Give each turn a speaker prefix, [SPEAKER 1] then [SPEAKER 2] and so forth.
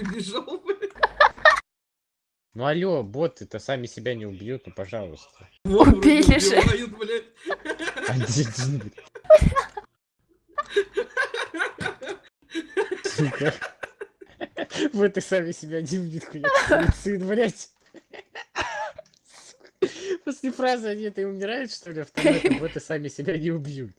[SPEAKER 1] Прибежал, блядь.
[SPEAKER 2] Ну алло, боты-то сами себя не убьют, ну пожалуйста.
[SPEAKER 3] Убили же.
[SPEAKER 1] убивают, блядь.
[SPEAKER 2] Один, блин. Сука. Боты сами себя не убьют, хуя. Суицид, блядь. После фразы они это и умирают, что ли, автоматы, боты сами себя не убьют.